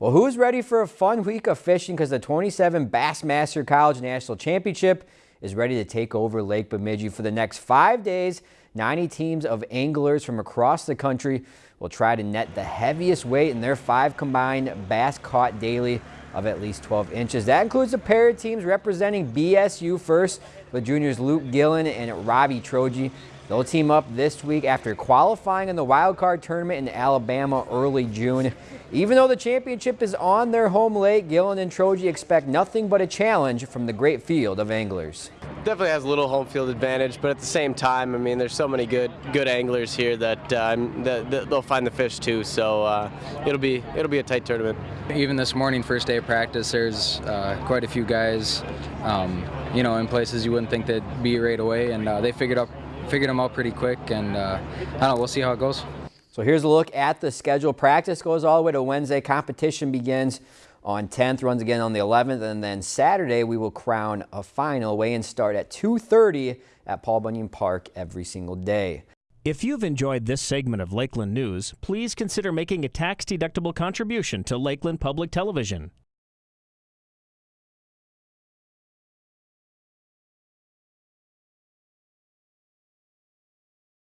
Well, who's ready for a fun week of fishing because the 27 Bassmaster College National Championship is ready to take over Lake Bemidji for the next five days. 90 teams of anglers from across the country will try to net the heaviest weight in their five combined bass caught daily of at least 12 inches. That includes a pair of teams representing BSU first with juniors Luke Gillen and Robbie Troji. They'll team up this week after qualifying in the wild card tournament in Alabama early June. Even though the championship is on their home lake, Gillen and Troji expect nothing but a challenge from the great field of anglers. Definitely has a little home field advantage, but at the same time, I mean, there's so many good good anglers here that, uh, that, that they'll find the fish too. So uh, it'll be it'll be a tight tournament. Even this morning, first day of practice, there's uh, quite a few guys, um, you know, in places you wouldn't think they'd be right away, and uh, they figured up figured them out pretty quick, and uh, I don't know, we'll see how it goes. So here's a look at the schedule. Practice goes all the way to Wednesday. Competition begins on 10th, runs again on the 11th, and then Saturday we will crown a final. Weigh-in start at 2.30 at Paul Bunyan Park every single day. If you've enjoyed this segment of Lakeland News, please consider making a tax-deductible contribution to Lakeland Public Television.